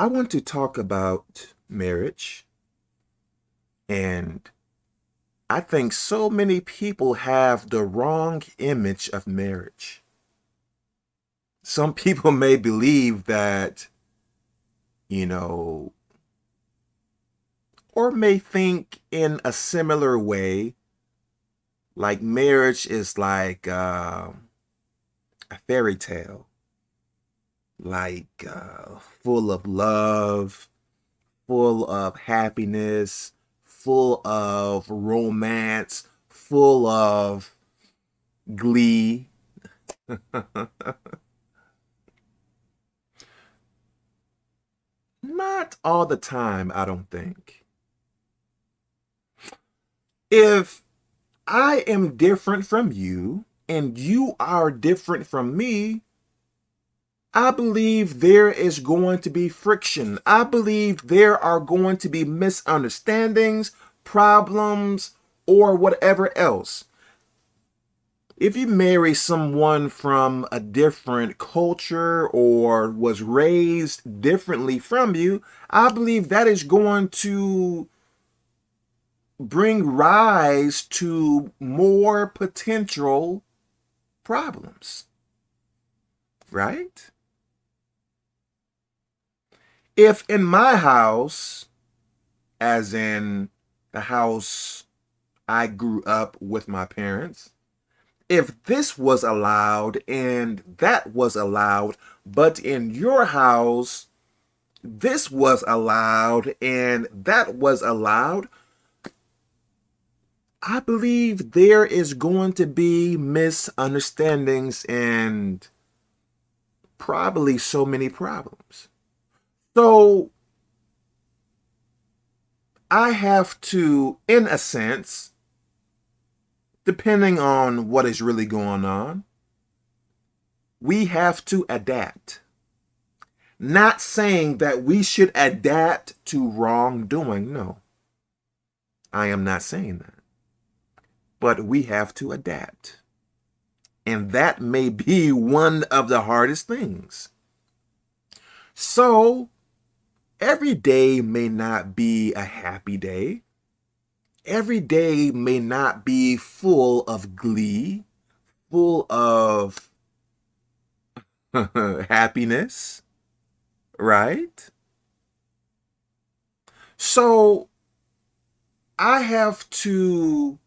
I want to talk about marriage. And I think so many people have the wrong image of marriage. Some people may believe that, you know, or may think in a similar way, like marriage is like uh, a fairy tale like uh, full of love, full of happiness, full of romance, full of glee. Not all the time, I don't think. If I am different from you and you are different from me, I believe there is going to be friction. I believe there are going to be misunderstandings, problems, or whatever else. If you marry someone from a different culture or was raised differently from you, I believe that is going to bring rise to more potential problems. Right? If in my house, as in the house I grew up with my parents, if this was allowed and that was allowed, but in your house, this was allowed and that was allowed, I believe there is going to be misunderstandings and probably so many problems. So I have to, in a sense, depending on what is really going on, we have to adapt. Not saying that we should adapt to wrongdoing, no. I am not saying that. But we have to adapt. And that may be one of the hardest things. So, Every day may not be a happy day. Every day may not be full of glee, full of happiness, right? So I have to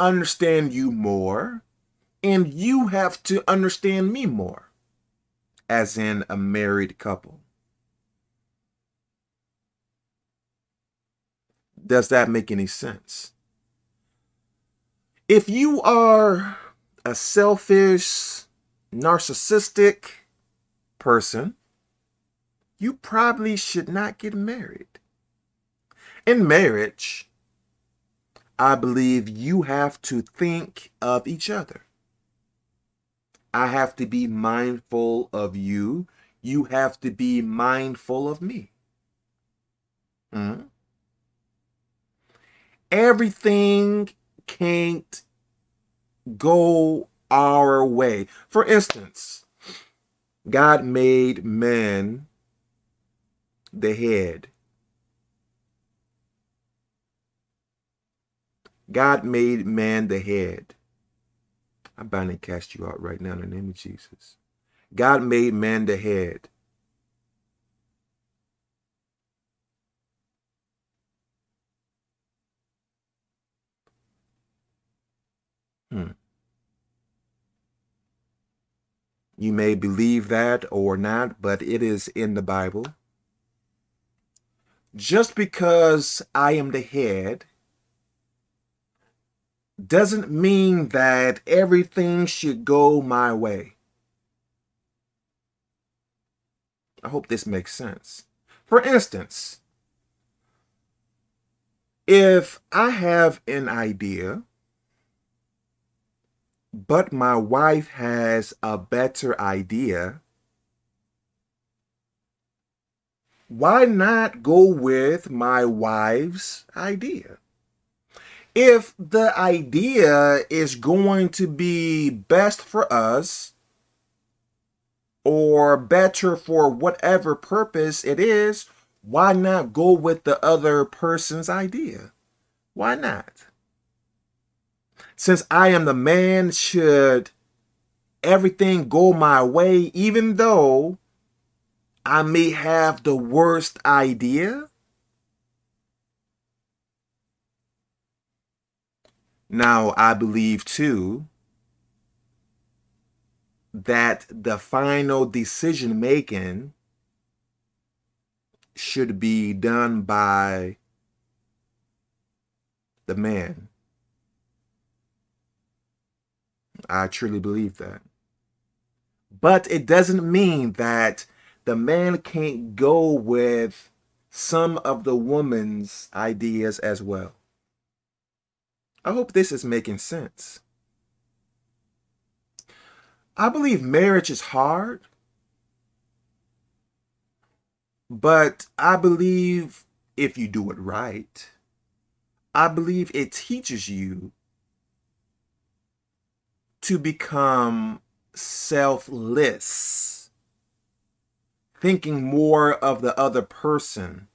understand you more, and you have to understand me more, as in a married couple. Does that make any sense? If you are a selfish, narcissistic person, you probably should not get married. In marriage, I believe you have to think of each other. I have to be mindful of you. You have to be mindful of me. Mm -hmm everything can't go our way. For instance, God made man the head. God made man the head. I bind and cast you out right now in the name of Jesus. God made man the head. You may believe that or not, but it is in the Bible. Just because I am the head doesn't mean that everything should go my way. I hope this makes sense. For instance, if I have an idea but my wife has a better idea, why not go with my wife's idea? If the idea is going to be best for us, or better for whatever purpose it is, why not go with the other person's idea? Why not? Since I am the man, should everything go my way, even though I may have the worst idea? Now, I believe too that the final decision making should be done by the man. I truly believe that. But it doesn't mean that the man can't go with some of the woman's ideas as well. I hope this is making sense. I believe marriage is hard, but I believe if you do it right, I believe it teaches you to become selfless, thinking more of the other person,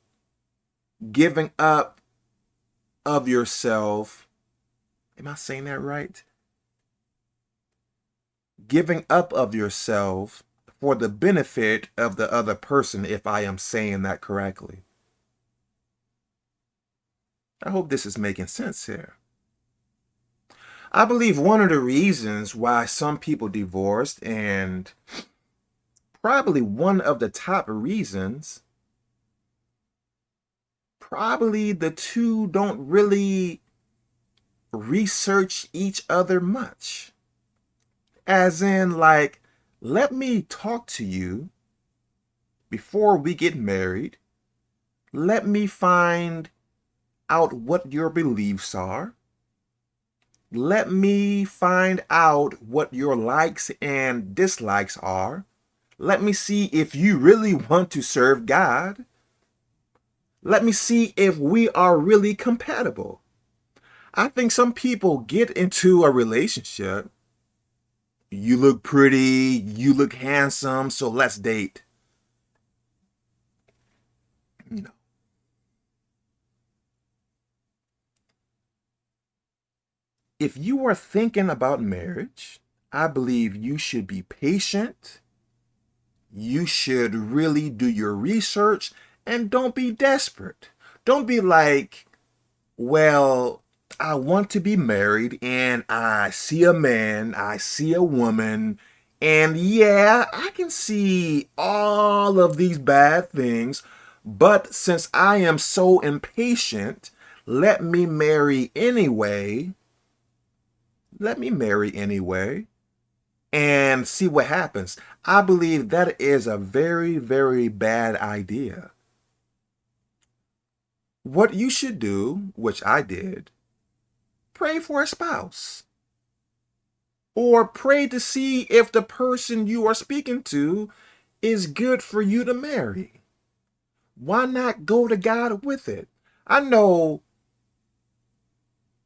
giving up of yourself. Am I saying that right? giving up of yourself for the benefit of the other person, if I am saying that correctly. I hope this is making sense here. I believe one of the reasons why some people divorced and probably one of the top reasons probably the two don't really research each other much as in like, let me talk to you before we get married. Let me find out what your beliefs are. Let me find out what your likes and dislikes are. Let me see if you really want to serve God. Let me see if we are really compatible. I think some people get into a relationship you look pretty, you look handsome, so let's date. If you are thinking about marriage, I believe you should be patient. You should really do your research and don't be desperate. Don't be like, well, I want to be married and I see a man, I see a woman, and yeah, I can see all of these bad things, but since I am so impatient, let me marry anyway. Let me marry anyway and see what happens. I believe that is a very, very bad idea. What you should do, which I did, pray for a spouse. Or pray to see if the person you are speaking to is good for you to marry. Why not go to God with it? I know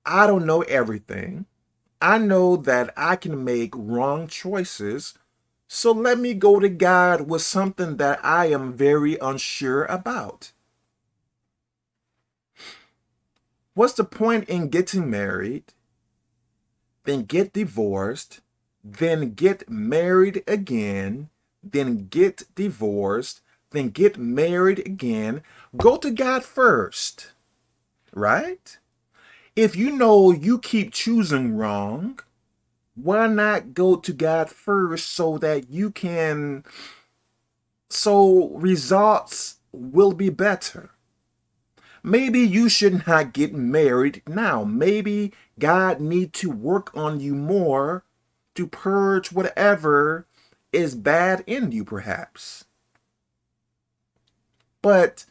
I don't know everything. I know that I can make wrong choices. So let me go to God with something that I am very unsure about. What's the point in getting married, then get divorced, then get married again, then get divorced, then get married again? Go to God first, right? If you know you keep choosing wrong, why not go to God first so that you can, so results will be better? Maybe you should not get married now. Maybe God need to work on you more to purge whatever is bad in you, perhaps. But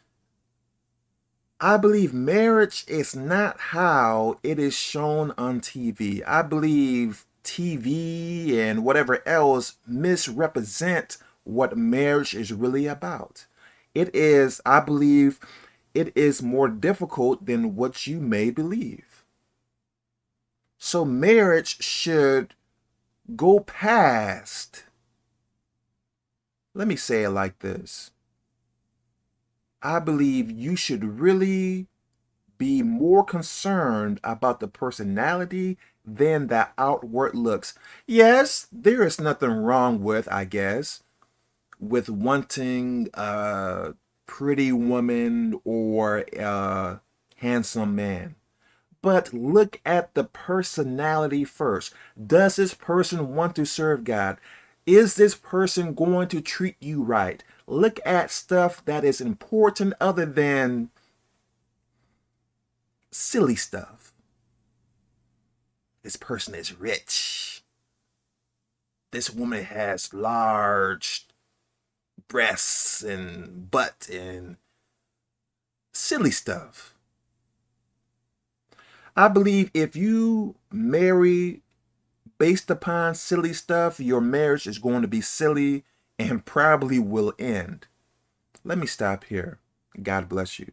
I believe marriage is not how it is shown on TV. I believe TV and whatever else misrepresent what marriage is really about. It is, I believe, it is more difficult than what you may believe. So marriage should go past Let me say it like this. I believe you should really be more concerned about the personality than the outward looks. Yes, there is nothing wrong with, I guess, with wanting a pretty woman or a handsome man. But look at the personality first. Does this person want to serve God? Is this person going to treat you right? Look at stuff that is important other than silly stuff. This person is rich. This woman has large breasts and butt and silly stuff. I believe if you marry based upon silly stuff, your marriage is going to be silly and probably will end. Let me stop here. God bless you.